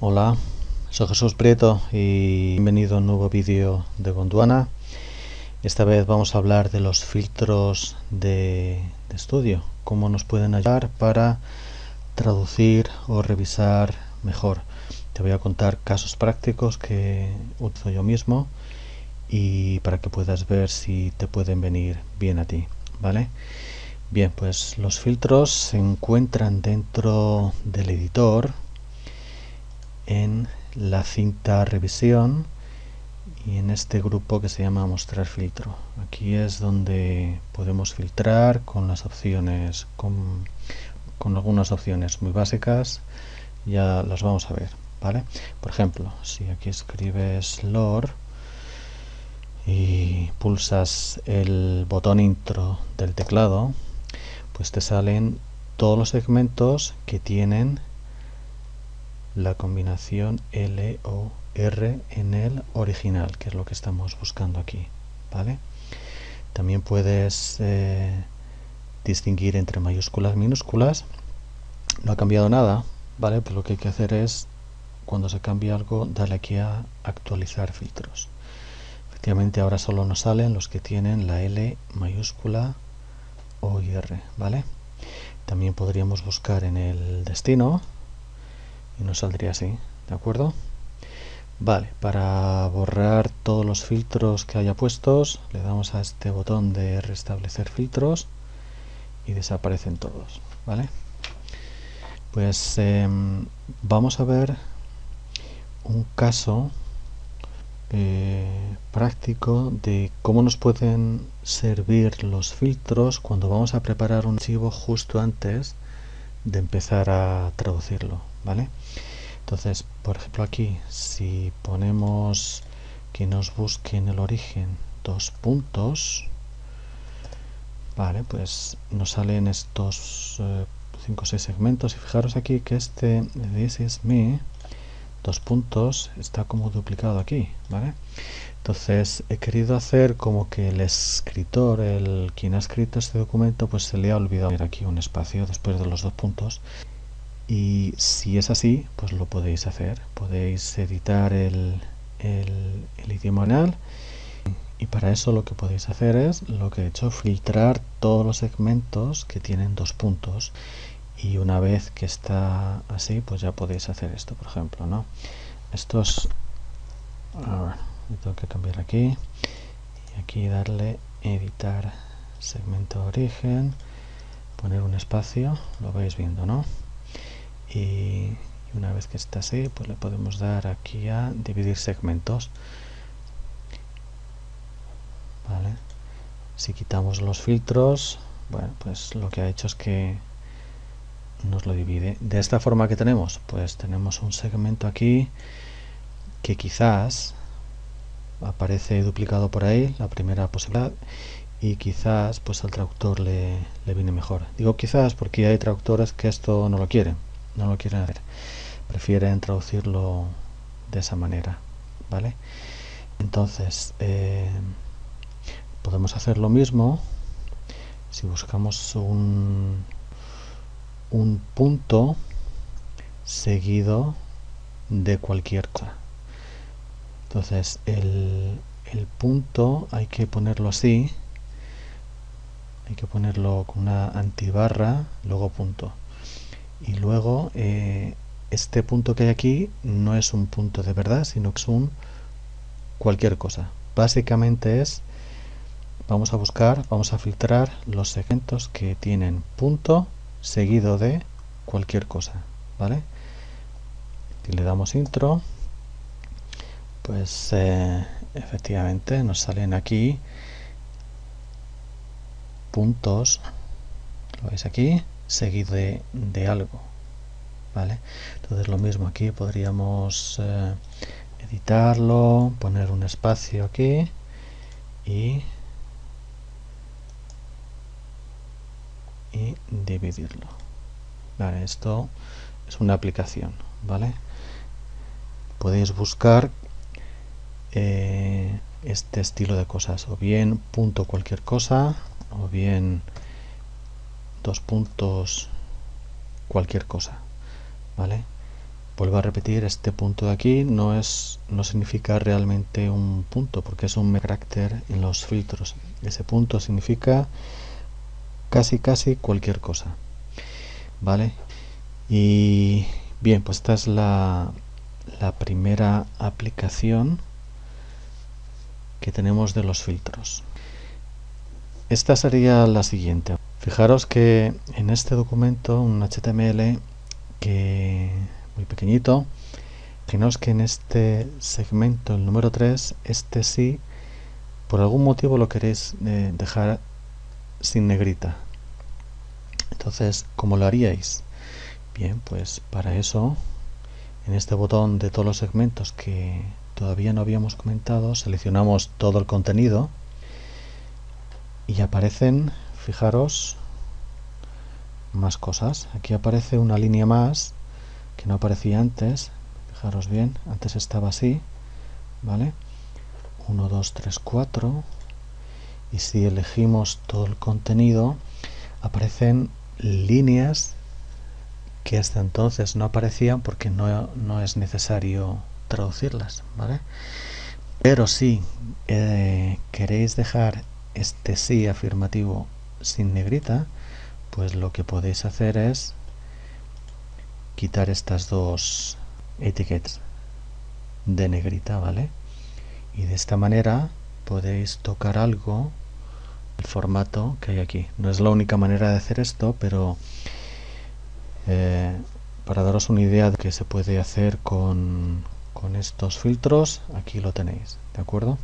Hola, soy Jesús Prieto y bienvenido a un nuevo vídeo de Gondwana. Esta vez vamos a hablar de los filtros de, estudio, cómo nos pueden ayudar para traducir o revisar mejor. Te voy a contar casos prácticos que utilizo yo mismo y para que puedas ver si te pueden venir bien a ti, ¿vale? Bien, pues los filtros se encuentran dentro del editor en la cinta revisión y en este grupo que se llama mostrar filtro. Aquí es donde podemos filtrar con las opciones, con, con algunas opciones muy básicas, ya las vamos a ver, ¿vale? Por ejemplo, si aquí escribes LOR y pulsas el botón intro del teclado, pues te salen todos los segmentos que tienen la combinación L o R en el original, que es lo que estamos buscando aquí, ¿vale? También puedes eh, distinguir entre mayúsculas y minúsculas. No ha cambiado nada, ¿vale? Pues lo que hay que hacer es, cuando se cambie algo, darle aquí a actualizar filtros. Efectivamente ahora solo nos salen los que tienen la L mayúscula o y R, ¿vale? También podríamos buscar en el destino, y nos saldría así, ¿de acuerdo? Vale, para borrar todos los filtros que haya puestos, le damos a este botón de restablecer filtros y desaparecen todos, ¿vale? Pues eh, vamos a ver un caso eh, práctico de cómo nos pueden servir los filtros cuando vamos a preparar un archivo justo antes de empezar a traducirlo, ¿vale? Entonces, por ejemplo aquí, si ponemos que nos busque en el origen dos puntos, vale, pues nos salen estos 5 o 6 segmentos y fijaros aquí que este this is me dos puntos está como duplicado aquí, ¿vale? Entonces he querido hacer como que el escritor, el quien ha escrito este documento, pues se le ha olvidado poner aquí un espacio después de los dos puntos. Y si es así, pues lo podéis hacer. Podéis editar el, el, idioma original y para eso lo que podéis hacer es lo que he hecho, filtrar todos los segmentos que tienen dos puntos y una vez que está así pues ya podéis hacer esto por ejemplo ¿no? estos a tengo que cambiar aquí y aquí darle editar segmento origen poner un espacio lo vais viendo ¿no? Y una vez que está así pues le podemos dar aquí a dividir segmentos. Vale. Si quitamos los filtros bueno pues lo que ha hecho es que nos lo divide. De esta forma que tenemos pues tenemos un segmento aquí que quizás aparece duplicado por ahí la primera posibilidad y quizás pues al traductor le, le viene mejor. Digo quizás porque hay traductores que esto no lo quieren no lo quieren hacer prefieren traducirlo de esa manera vale entonces eh, podemos hacer lo mismo si buscamos un un punto seguido de cualquier cosa. Entonces el, el, punto hay que ponerlo así, hay que ponerlo con una antibarra, luego punto. Y luego eh, este punto que hay aquí no es un punto de verdad, sino que es un cualquier cosa. Básicamente es, vamos a buscar, vamos a filtrar los segmentos que tienen punto seguido de cualquier cosa, ¿vale? Si le damos intro, pues eh, efectivamente nos salen aquí puntos, lo veis aquí, seguido de, algo, ¿vale? Entonces lo mismo aquí podríamos eh, editarlo, poner un espacio aquí y y dividirlo vale, esto es una aplicación vale podéis buscar eh, este estilo de cosas o bien punto cualquier cosa o bien dos puntos cualquier cosa vale vuelvo a repetir, este punto de aquí no es no significa realmente un punto, porque es un carácter en los filtros. Ese punto significa casi casi cualquier cosa. ¿Vale? Y bien, pues esta es la, la primera aplicación que tenemos de los filtros. Esta sería la siguiente. Fijaros que en este documento, un HTML que muy pequeñito, fijaos que en este segmento, el número 3, este sí, por algún motivo lo queréis eh, dejar sin negrita. Entonces, ¿cómo lo haríais? Bien, pues para eso, en este botón de todos los segmentos que todavía no habíamos comentado, seleccionamos todo el contenido y aparecen, fijaros, más cosas. Aquí aparece una línea más que no aparecía antes. Fijaros bien, antes estaba así, ¿vale? 1, 2, 3, 4. Y si elegimos todo el contenido, aparecen líneas que hasta entonces no aparecían porque no, no es necesario traducirlas, ¿vale? Pero si eh, queréis dejar este sí afirmativo sin negrita, pues lo que podéis hacer es quitar estas dos etiquetas de negrita, ¿vale? Y de esta manera podéis tocar algo el formato que hay aquí. No es la única manera de hacer esto, pero eh, para daros una idea de que se puede hacer con, con estos filtros aquí lo tenéis de acuerdo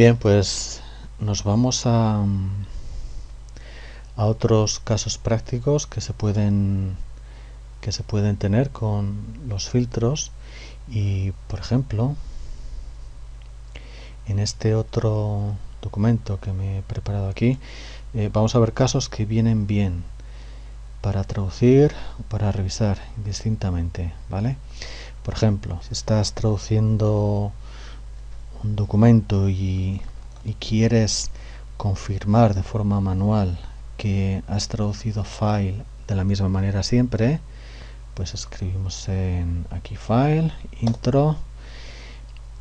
bien pues nos vamos a a otros casos prácticos que se pueden que se pueden tener con los filtros y por ejemplo en este otro documento que me he preparado aquí eh, vamos a ver casos que vienen bien para traducir o para revisar distintamente ¿vale? Por ejemplo, si estás traduciendo un documento y, quieres confirmar de forma manual que has traducido file de la misma manera siempre, pues escribimos en aquí file, intro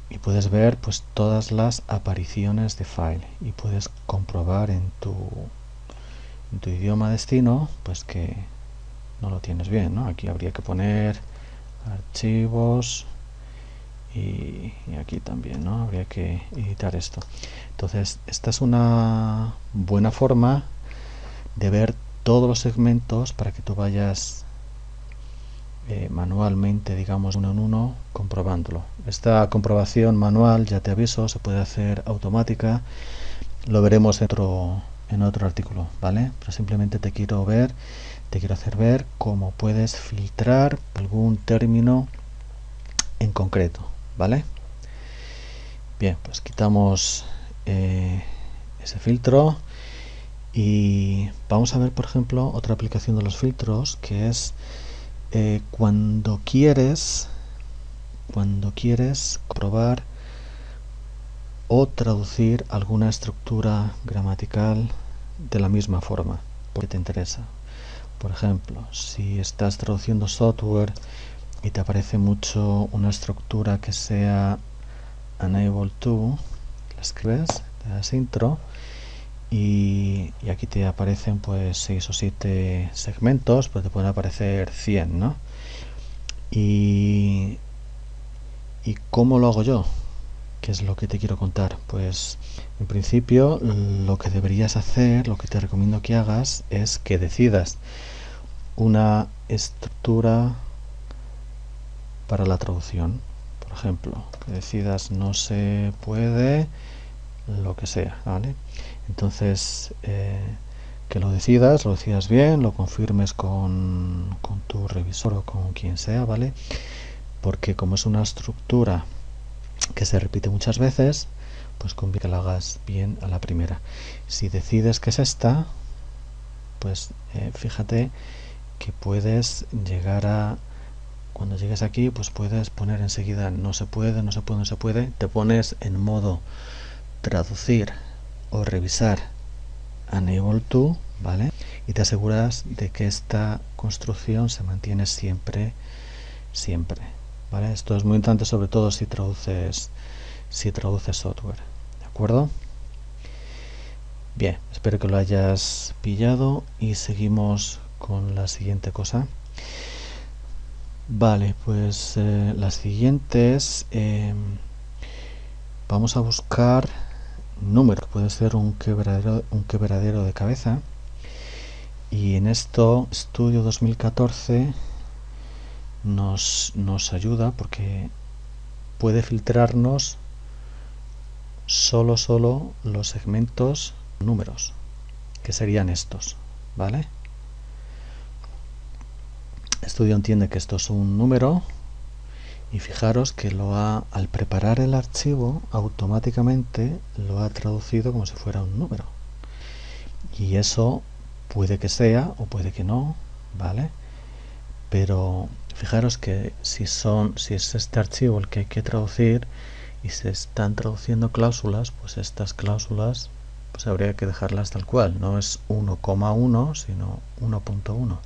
y puedes ver pues todas las apariciones de file y puedes comprobar en tu en tu idioma destino pues que no lo tienes bien aquí habría que poner archivos y, aquí también ¿no? habría que editar esto entonces esta es una buena forma de ver todos los segmentos para que tú vayas eh, manualmente digamos uno en uno comprobándolo esta comprobación manual ya te aviso se puede hacer automática lo veremos en otro en otro artículo, ¿vale? Pero simplemente te quiero ver, te quiero hacer ver cómo puedes filtrar algún término en concreto, ¿vale? Bien, pues quitamos eh, ese filtro y vamos a ver, por ejemplo, otra aplicación de los filtros que es eh, cuando quieres cuando quieres probar o traducir alguna estructura gramatical de la misma forma, porque te interesa. Por ejemplo, si estás traduciendo software y te aparece mucho una estructura que sea unable to, la escribes, te das intro y, aquí te aparecen pues 6 o 7 segmentos, pues te pueden aparecer 100, ¿no? Y, ¿Y cómo lo hago yo? ¿Qué es lo que te quiero contar? Pues en principio lo que deberías hacer, lo que te recomiendo que hagas es que decidas una estructura para la traducción. Por ejemplo, que decidas no se puede, lo que sea, ¿vale? Entonces, eh, que lo decidas, lo decidas bien, lo confirmes con, con tu revisor o con quien sea, ¿vale? Porque como es una estructura que se repite muchas veces, pues conviene que lo hagas bien a la primera. Si decides que es esta, pues eh, fíjate que puedes llegar a cuando llegues aquí pues puedes poner enseguida no se puede, no se puede, no se puede te pones en modo traducir o revisar enable to vale y te aseguras de que esta construcción se mantiene siempre, siempre. ¿vale? Esto es muy importante sobre todo si traduces, si traduces software. ¿De acuerdo? Bien, espero que lo hayas pillado y seguimos con la siguiente cosa. Vale, pues eh, las siguientes eh, vamos a buscar número, puede ser un quebradero, un quebradero de cabeza. Y en esto, estudio 2014 nos, nos ayuda porque puede filtrarnos solo, solo los segmentos números, que serían estos, ¿vale? Estudio entiende que esto es un número y fijaros que lo ha, al preparar el archivo automáticamente lo ha traducido como si fuera un número. Y eso puede que sea o puede que no vale pero fijaros que si son si es este archivo el que hay que traducir y se están traduciendo cláusulas pues estas cláusulas pues habría que dejarlas tal cual. No es 1,1 sino 1.1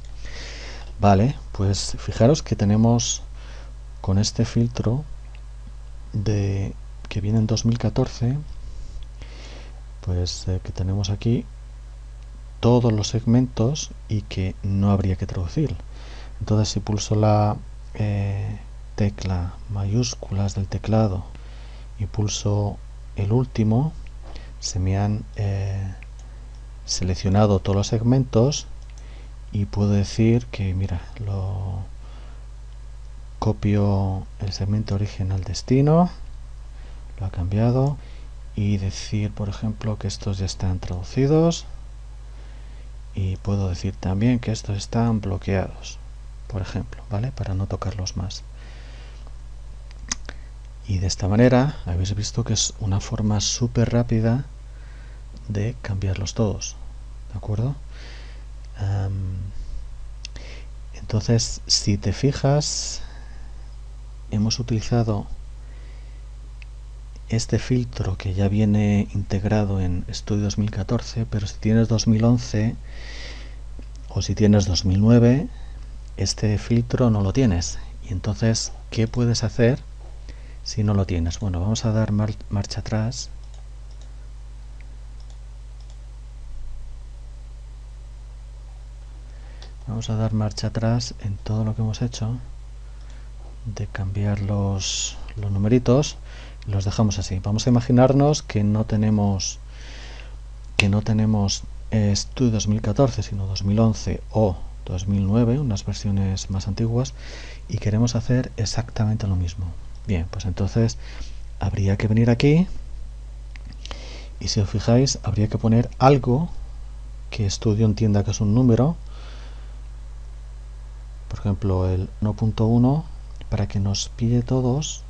vale pues fijaros que tenemos con este filtro de que viene en 2014 pues eh, que tenemos aquí todos los segmentos y que no habría que traducir. Entonces si pulso la eh, tecla mayúsculas del teclado y pulso el último se me han eh, seleccionado todos los segmentos y puedo decir que mira lo copio el segmento original destino lo ha cambiado y decir por ejemplo que estos ya están traducidos y puedo decir también que estos están bloqueados por ejemplo vale para no tocarlos más. Y de esta manera habéis visto que es una forma súper rápida de cambiarlos todos de acuerdo entonces si te fijas hemos utilizado este filtro que ya viene integrado en Studio 2014, pero si tienes 2011 o si tienes 2009, este filtro no lo tienes. Y entonces, ¿qué puedes hacer si no lo tienes? Bueno, vamos a dar marcha atrás. Vamos a dar marcha atrás en todo lo que hemos hecho de cambiar los, los numeritos los dejamos así. Vamos a imaginarnos que no tenemos que no tenemos Studio 2014 sino 2011 o 2009 unas versiones más antiguas y queremos hacer exactamente lo mismo. Bien pues entonces habría que venir aquí y si os fijáis habría que poner algo que Studio entienda que es un número por ejemplo el 1.1 para que nos pille todos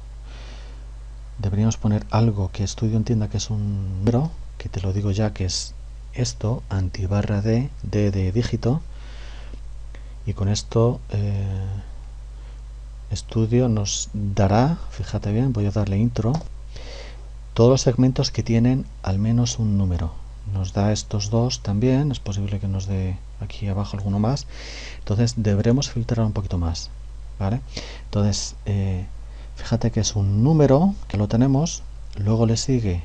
deberíamos poner algo que estudio entienda que es un número que te lo digo ya que es esto antibarra d d de dígito. Y con esto eh, estudio nos dará fíjate bien voy a darle intro todos los segmentos que tienen al menos un número. Nos da estos dos también es posible que nos dé aquí abajo alguno más. Entonces deberemos filtrar un poquito más ¿vale? Entonces, eh, fíjate que es un número, que lo tenemos, luego le sigue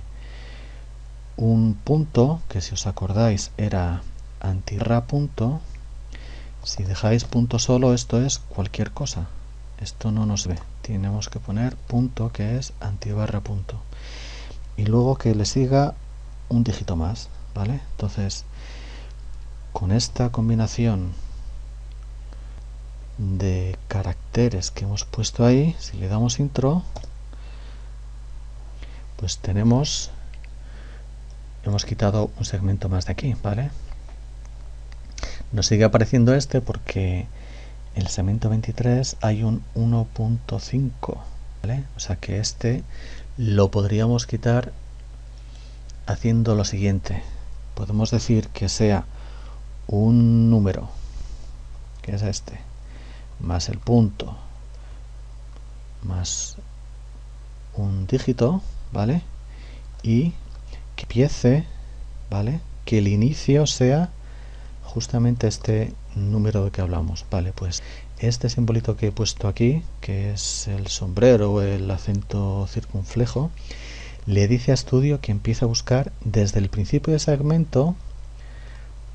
un punto, que si os acordáis era antirra punto, si dejáis punto solo esto es cualquier cosa, esto no nos ve, tenemos que poner punto que es antibarra punto. Y luego que le siga un dígito más, ¿vale? Entonces, con esta combinación de caracteres que hemos puesto ahí, si le damos intro, pues tenemos, hemos quitado un segmento más de aquí, ¿vale? Nos sigue apareciendo este porque en el segmento 23 hay un 1.5, ¿vale? O sea que este lo podríamos quitar haciendo lo siguiente. Podemos decir que sea un número, que es este, más el punto más un dígito, ¿vale? Y que empiece, ¿vale? Que el inicio sea justamente este número de que hablamos. Vale, pues este simbolito que he puesto aquí, que es el sombrero o el acento circunflejo, le dice a Studio que empiece a buscar desde el principio del segmento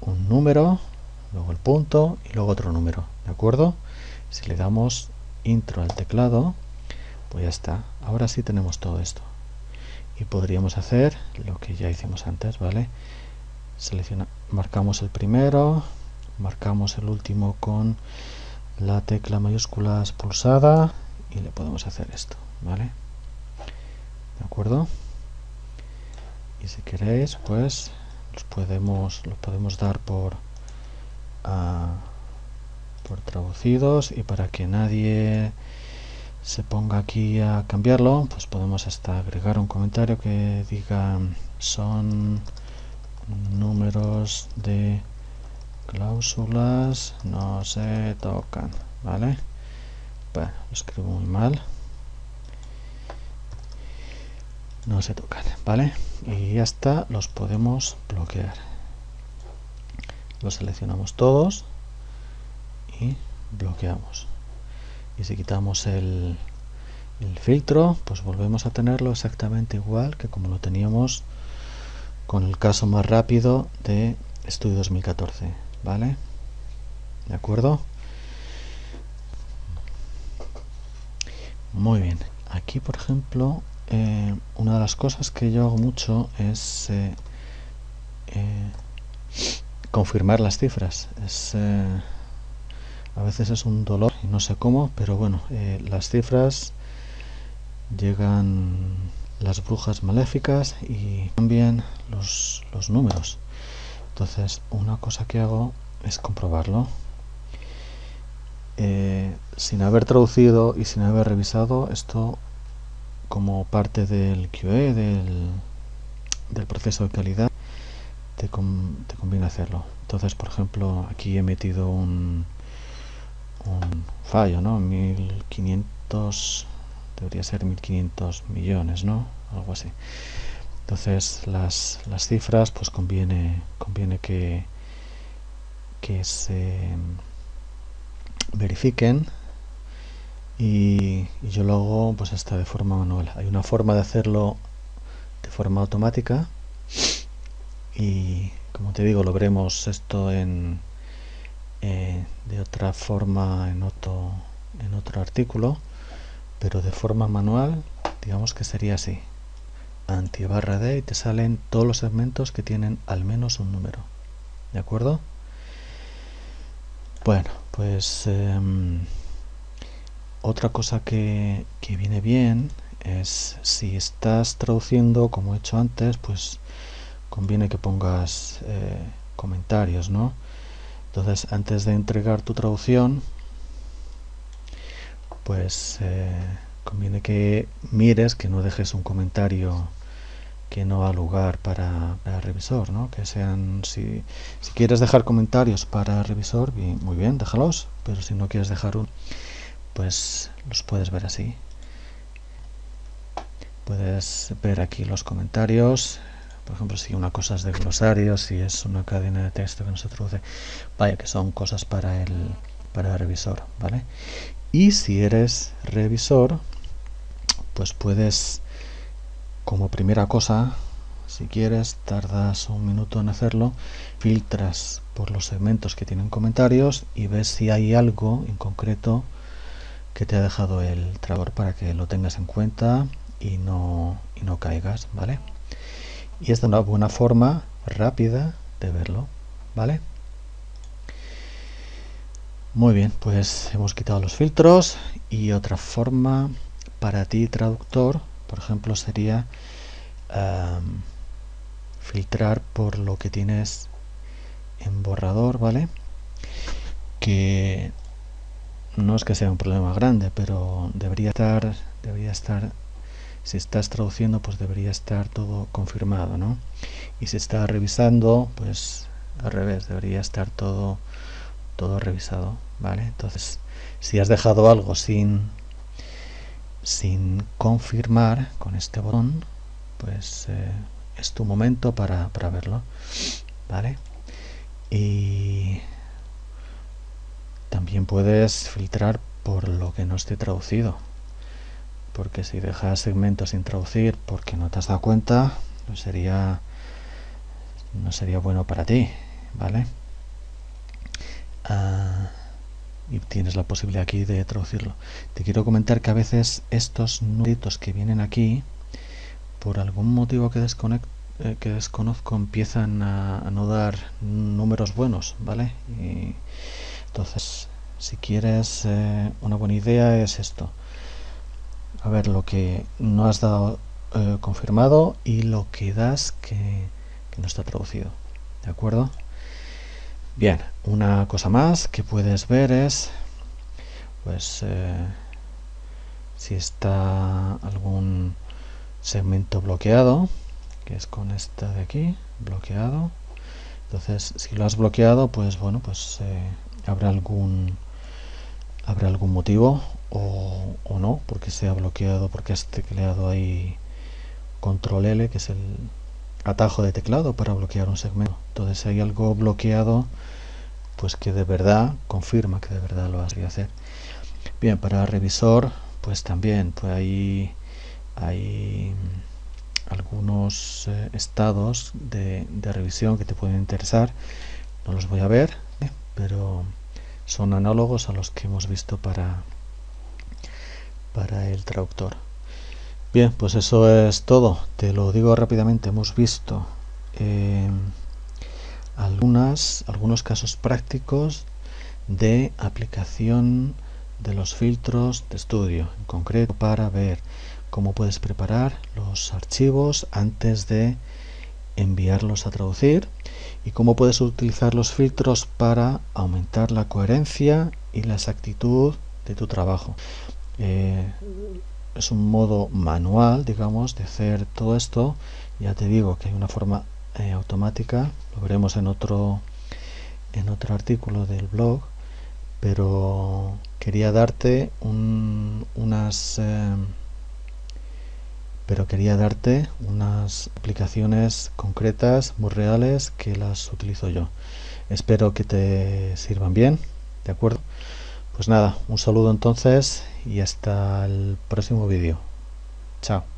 un número, luego el punto y luego otro número, ¿de acuerdo? Si le damos intro al teclado, pues ya está. Ahora sí tenemos todo esto. Y podríamos hacer lo que ya hicimos antes, ¿vale? Selecciona, marcamos el primero, marcamos el último con la tecla mayúscula pulsada y le podemos hacer esto, ¿vale? ¿De acuerdo? Y si queréis, pues los podemos, los podemos dar por, uh, por traducidos y para que nadie se ponga aquí a cambiarlo, pues podemos hasta agregar un comentario que diga son números de cláusulas no se tocan, ¿vale? Bueno, lo escribo muy mal. No se tocan, ¿vale? Y ya está, los podemos bloquear. Los seleccionamos todos y bloqueamos. Y si quitamos el, el filtro, pues volvemos a tenerlo exactamente igual que como lo teníamos con el caso más rápido de Estudio 2014. ¿vale? ¿De acuerdo? Muy bien. Aquí, por ejemplo, eh, una de las cosas que yo hago mucho es eh, eh, confirmar las cifras. Es, a veces es un dolor y no sé cómo, pero bueno, las cifras llegan las brujas maléficas y también los, números entonces una cosa que hago es comprobarlo sin haber traducido y sin haber revisado esto como parte del QE del, del proceso de calidad te, conviene hacerlo. Entonces por ejemplo aquí he metido un, un fallo no 1500 debería ser 1500 millones no algo así. Entonces las, las cifras pues conviene conviene que que se verifiquen y, yo lo hago pues hasta de forma manual hay una forma de hacerlo de forma automática y como te digo lo veremos esto en eh, de otra forma en otro en otro artículo pero de forma manual digamos que sería así anti barra D y te salen todos los segmentos que tienen al menos un número. ¿De acuerdo? Bueno, pues em, otra cosa que, que, viene bien es si estás traduciendo, como he hecho antes, pues conviene que pongas eh, comentarios, ¿no? Entonces, antes de entregar tu traducción, pues eh, conviene que mires, que no dejes un comentario que no ha lugar para, el revisor, ¿no? Que sean, si, si, quieres dejar comentarios para el revisor, muy bien, déjalos, pero si no quieres dejar uno, pues los puedes ver así. Puedes ver aquí los comentarios, por ejemplo, si una cosa es de glosario, si es una cadena de texto que no se vaya que son cosas para el, para el revisor, ¿vale? Y si eres revisor, pues puedes como primera cosa si quieres tardas un minuto en hacerlo filtras por los segmentos que tienen comentarios y ves si hay algo en concreto que te ha dejado el traductor para que lo tengas en cuenta y no, y no caigas vale y esta es una buena forma rápida de verlo vale muy bien pues hemos quitado los filtros y otra forma para ti traductor, por ejemplo, sería filtrar por lo que tienes en borrador, ¿vale? Que no es que sea un problema grande, pero debería estar, debería estar, si estás traduciendo, pues debería estar todo confirmado, ¿no? Y si está revisando, pues al revés, debería estar todo, todo revisado, ¿vale? Entonces, si has dejado algo sin sin confirmar con este botón pues eh, es tu momento para, verlo vale y también puedes filtrar por lo que no esté traducido. Porque si dejas segmentos sin traducir porque no te has dado cuenta no sería no sería bueno para ti vale ah, y tienes la posibilidad aquí de traducirlo. Te quiero comentar que a veces estos numeritos que vienen aquí por algún motivo que, eh, que desconozco empiezan a, a, no dar números buenos vale y entonces si quieres eh, una buena idea es esto. A ver lo que no has dado eh, confirmado y lo que das que, no está traducido de acuerdo bien una cosa más que puedes ver es pues eh, si está algún segmento bloqueado que es con esta de aquí bloqueado. Entonces si lo has bloqueado pues bueno pues habrá algún habrá algún motivo o, no porque se ha bloqueado porque has tecleado ahí control L que es el atajo de teclado para bloquear un segmento entonces si hay algo bloqueado pues que de verdad confirma que de verdad lo has de hacer. Bien para revisor pues también pues hay hay algunos eh, estados de, de, revisión que te pueden interesar. No los voy a ver eh, pero son análogos a los que hemos visto para, para el traductor. Bien, pues eso es todo. Te lo digo rápidamente. Hemos visto eh, algunas, algunos casos prácticos de aplicación de los filtros de estudio, en concreto para ver cómo puedes preparar los archivos antes de enviarlos a traducir y cómo puedes utilizar los filtros para aumentar la coherencia y la exactitud de tu trabajo. Eh, es un modo manual, digamos, de hacer todo esto. Ya te digo que hay una forma eh, automática, lo veremos en otro, en otro artículo del blog, pero quería darte unas... Eh, pero quería darte unas aplicaciones concretas, muy reales, que las utilizo yo. Espero que te sirvan bien, ¿de acuerdo? Pues nada, un saludo entonces y hasta el próximo vídeo. Chao.